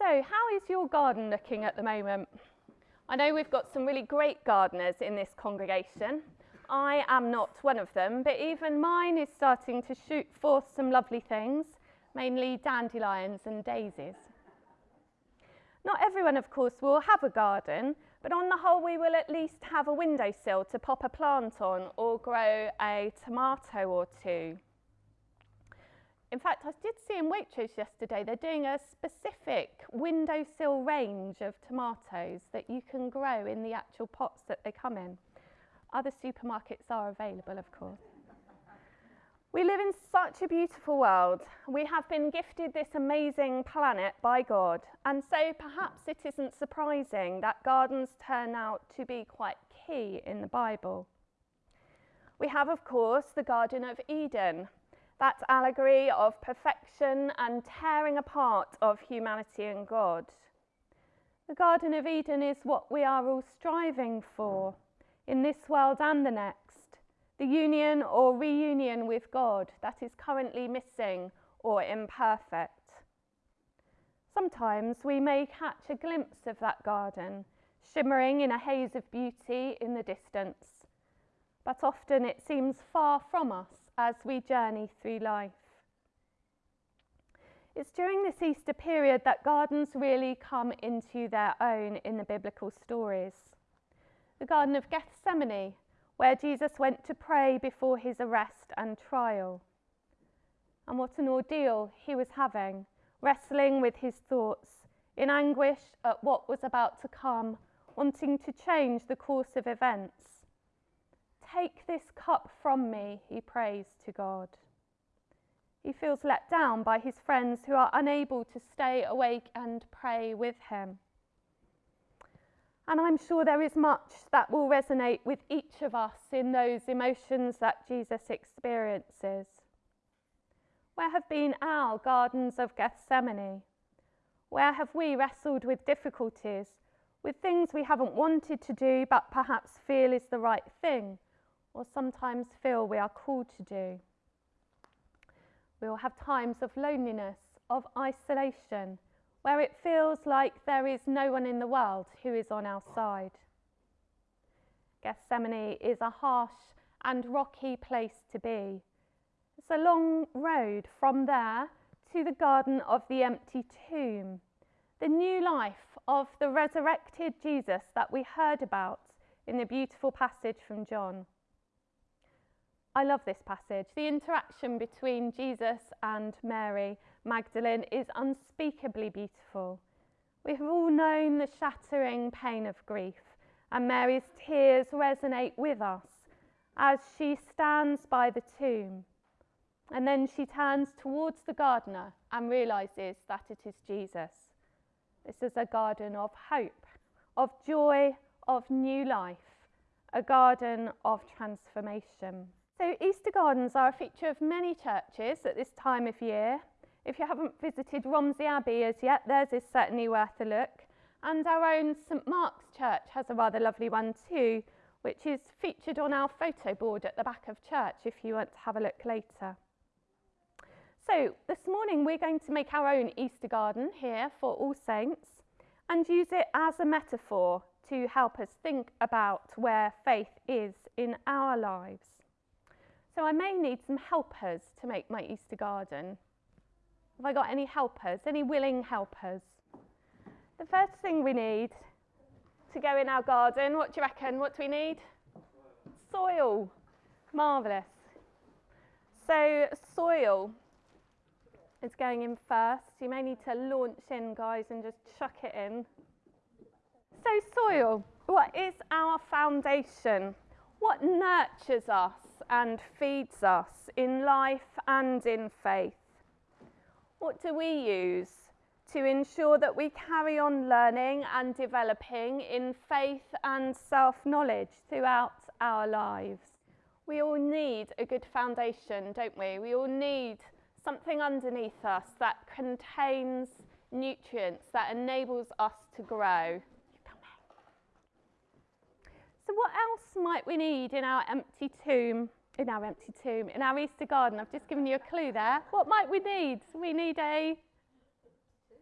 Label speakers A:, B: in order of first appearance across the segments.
A: So, how is your garden looking at the moment? I know we've got some really great gardeners in this congregation. I am not one of them, but even mine is starting to shoot forth some lovely things, mainly dandelions and daisies. Not everyone, of course, will have a garden, but on the whole, we will at least have a windowsill to pop a plant on or grow a tomato or two. In fact, I did see in Waitrose yesterday, they're doing a specific windowsill range of tomatoes that you can grow in the actual pots that they come in. Other supermarkets are available, of course. We live in such a beautiful world. We have been gifted this amazing planet by God, and so perhaps it isn't surprising that gardens turn out to be quite key in the Bible. We have, of course, the Garden of Eden, that allegory of perfection and tearing apart of humanity and God. The Garden of Eden is what we are all striving for in this world and the next. The union or reunion with God that is currently missing or imperfect. Sometimes we may catch a glimpse of that garden, shimmering in a haze of beauty in the distance, but often it seems far from us as we journey through life. It's during this Easter period that gardens really come into their own in the biblical stories. The Garden of Gethsemane, where Jesus went to pray before his arrest and trial. And what an ordeal he was having, wrestling with his thoughts, in anguish at what was about to come, wanting to change the course of events. Take this cup from me, he prays to God. He feels let down by his friends who are unable to stay awake and pray with him. And I'm sure there is much that will resonate with each of us in those emotions that Jesus experiences. Where have been our gardens of Gethsemane? Where have we wrestled with difficulties, with things we haven't wanted to do but perhaps feel is the right thing? Or sometimes feel we are called to do. We will have times of loneliness, of isolation, where it feels like there is no one in the world who is on our side. Gethsemane is a harsh and rocky place to be. It's a long road from there to the garden of the empty tomb, the new life of the resurrected Jesus that we heard about in the beautiful passage from John. I love this passage. The interaction between Jesus and Mary Magdalene is unspeakably beautiful. We have all known the shattering pain of grief, and Mary's tears resonate with us as she stands by the tomb. And then she turns towards the gardener and realizes that it is Jesus. This is a garden of hope, of joy, of new life, a garden of transformation. So Easter gardens are a feature of many churches at this time of year. If you haven't visited Romsey Abbey as yet, theirs is certainly worth a look. And our own St Mark's Church has a rather lovely one too, which is featured on our photo board at the back of church if you want to have a look later. So this morning we're going to make our own Easter garden here for All Saints and use it as a metaphor to help us think about where faith is in our lives. So I may need some helpers to make my Easter garden. Have I got any helpers? Any willing helpers? The first thing we need to go in our garden, what do you reckon? What do we need? Soil. Marvellous. So soil is going in first. You may need to launch in, guys, and just chuck it in. So soil, what is our foundation? What nurtures us? And feeds us in life and in faith. What do we use to ensure that we carry on learning and developing in faith and self knowledge throughout our lives? We all need a good foundation, don't we? We all need something underneath us that contains nutrients that enables us to grow. So, what else might we need in our empty tomb? In our empty tomb, in our Easter garden. I've just given you a clue there. What might we need? We need a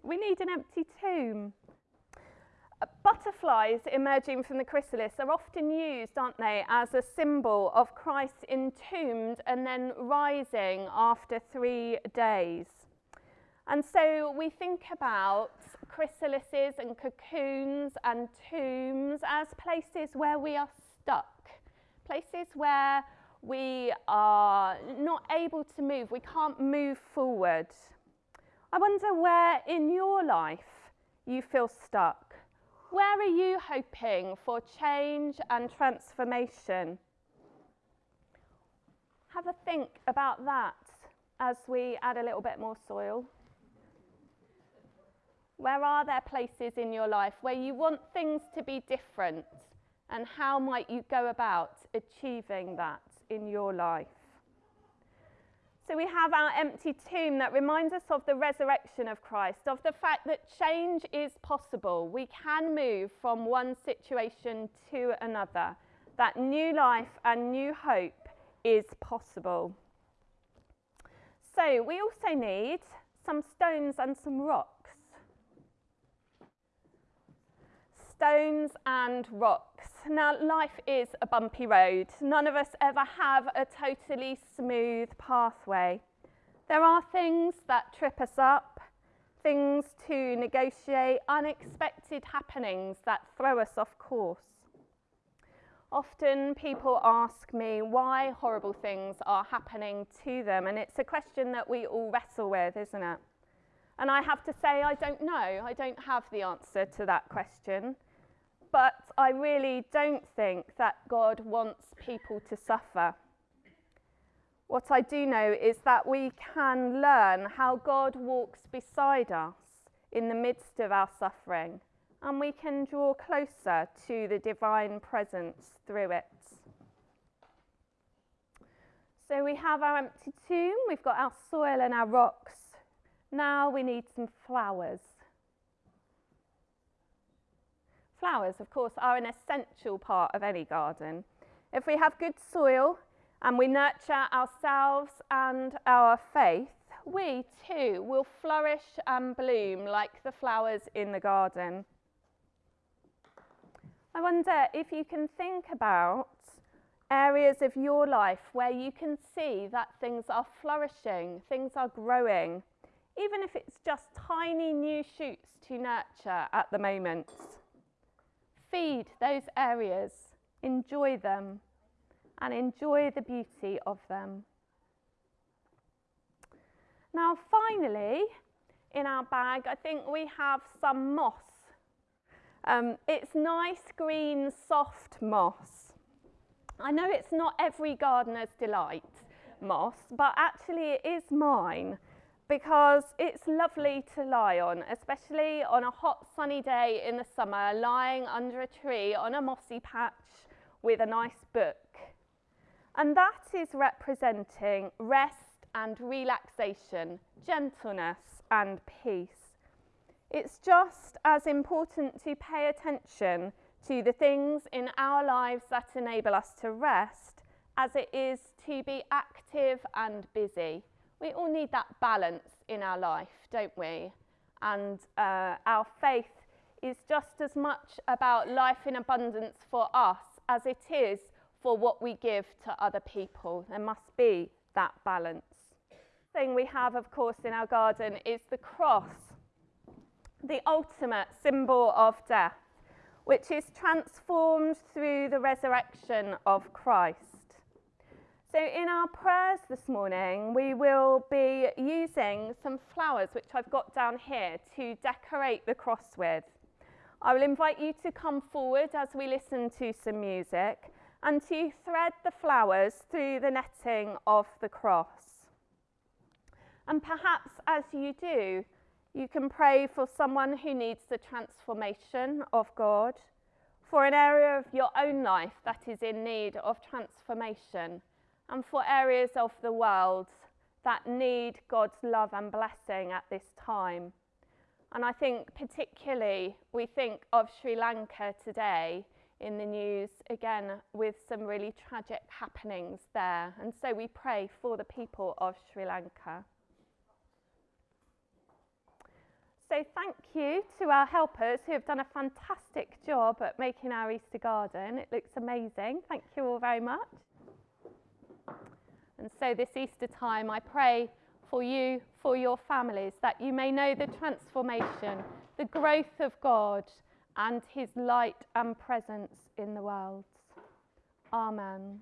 A: We need an empty tomb. Uh, Butterflies emerging from the chrysalis are often used, aren't they, as a symbol of Christ entombed and then rising after three days. And so we think about chrysalises and cocoons and tombs as places where we are stuck, places where we are not able to move, we can't move forward. I wonder where in your life you feel stuck. Where are you hoping for change and transformation? Have a think about that as we add a little bit more soil. Where are there places in your life where you want things to be different? And how might you go about achieving that in your life? So we have our empty tomb that reminds us of the resurrection of Christ, of the fact that change is possible. We can move from one situation to another, that new life and new hope is possible. So we also need some stones and some rocks. Stones and rocks. Now, life is a bumpy road. None of us ever have a totally smooth pathway. There are things that trip us up, things to negotiate, unexpected happenings that throw us off course. Often people ask me why horrible things are happening to them, and it's a question that we all wrestle with, isn't it? And I have to say, I don't know. I don't have the answer to that question. But I really don't think that God wants people to suffer. What I do know is that we can learn how God walks beside us in the midst of our suffering, and we can draw closer to the divine presence through it. So we have our empty tomb, we've got our soil and our rocks. Now we need some flowers. Flowers, of course, are an essential part of any garden. If we have good soil and we nurture ourselves and our faith, we too will flourish and bloom like the flowers in the garden. I wonder if you can think about areas of your life where you can see that things are flourishing, things are growing, even if it's just tiny new shoots to nurture at the moment. Feed those areas, enjoy them, and enjoy the beauty of them. Now, finally, in our bag, I think we have some moss. Um, it's nice, green, soft moss. I know it's not every gardener's delight, moss, but actually it is mine because it's lovely to lie on, especially on a hot sunny day in the summer, lying under a tree on a mossy patch with a nice book. And that is representing rest and relaxation, gentleness and peace. It's just as important to pay attention to the things in our lives that enable us to rest as it is to be active and busy we all need that balance in our life, don't we? And uh, our faith is just as much about life in abundance for us as it is for what we give to other people. There must be that balance. The thing we have, of course, in our garden is the cross, the ultimate symbol of death, which is transformed through the resurrection of Christ. So, in our prayers this morning, we will be using some flowers which I've got down here to decorate the cross with. I will invite you to come forward as we listen to some music and to thread the flowers through the netting of the cross. And perhaps as you do, you can pray for someone who needs the transformation of God, for an area of your own life that is in need of transformation and for areas of the world that need God's love and blessing at this time. And I think, particularly, we think of Sri Lanka today in the news, again, with some really tragic happenings there. And so we pray for the people of Sri Lanka. So thank you to our helpers who have done a fantastic job at making our Easter garden. It looks amazing. Thank you all very much. And so this Easter time, I pray for you, for your families, that you may know the transformation, the growth of God, and his light and presence in the world. Amen.